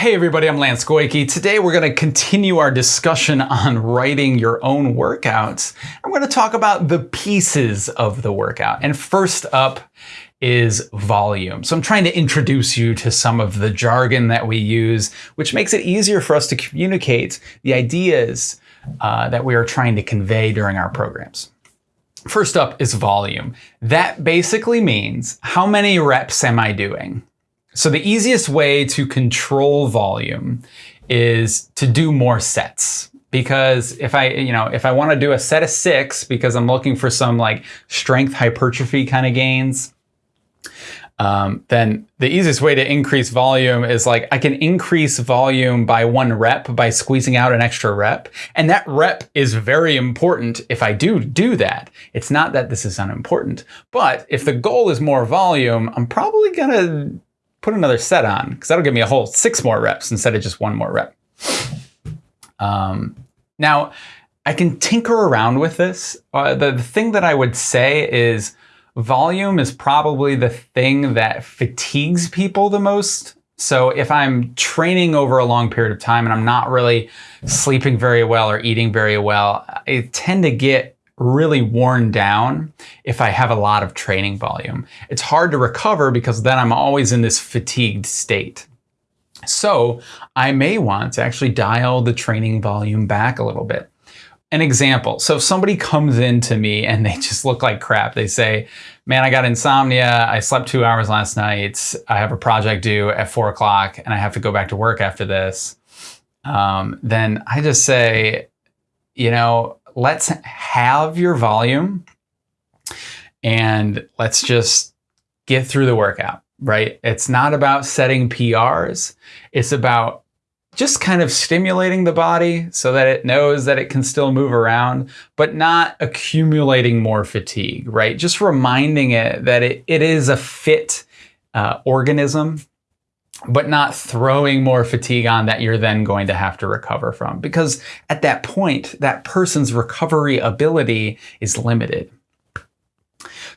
Hey everybody, I'm Lance Goyke. Today we're going to continue our discussion on writing your own workouts. I'm going to talk about the pieces of the workout. And first up is volume. So I'm trying to introduce you to some of the jargon that we use, which makes it easier for us to communicate the ideas uh, that we are trying to convey during our programs. First up is volume. That basically means how many reps am I doing? So the easiest way to control volume is to do more sets. Because if I, you know, if I want to do a set of six because I'm looking for some like strength hypertrophy kind of gains, um, then the easiest way to increase volume is like I can increase volume by one rep by squeezing out an extra rep. And that rep is very important if I do do that. It's not that this is unimportant, but if the goal is more volume, I'm probably going to put another set on because that'll give me a whole six more reps instead of just one more rep. Um, now, I can tinker around with this. Uh, the, the thing that I would say is volume is probably the thing that fatigues people the most. So if I'm training over a long period of time and I'm not really sleeping very well or eating very well, I tend to get really worn down if I have a lot of training volume. It's hard to recover because then I'm always in this fatigued state. So I may want to actually dial the training volume back a little bit. An example, so if somebody comes in to me and they just look like crap, they say, man, I got insomnia, I slept two hours last night, I have a project due at four o'clock and I have to go back to work after this, um, then I just say, you know, let's halve your volume and let's just get through the workout, right? It's not about setting PRs. It's about just kind of stimulating the body so that it knows that it can still move around, but not accumulating more fatigue, right? Just reminding it that it, it is a fit uh, organism but not throwing more fatigue on that you're then going to have to recover from. Because at that point, that person's recovery ability is limited.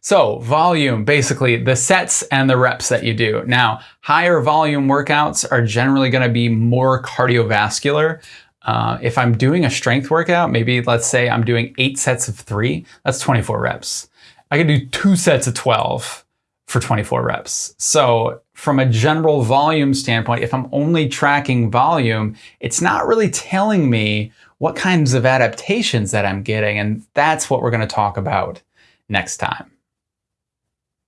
So volume, basically the sets and the reps that you do. Now, higher volume workouts are generally gonna be more cardiovascular. Uh, if I'm doing a strength workout, maybe let's say I'm doing eight sets of three, that's 24 reps. I can do two sets of 12 for 24 reps. So from a general volume standpoint, if I'm only tracking volume, it's not really telling me what kinds of adaptations that I'm getting. And that's what we're going to talk about next time.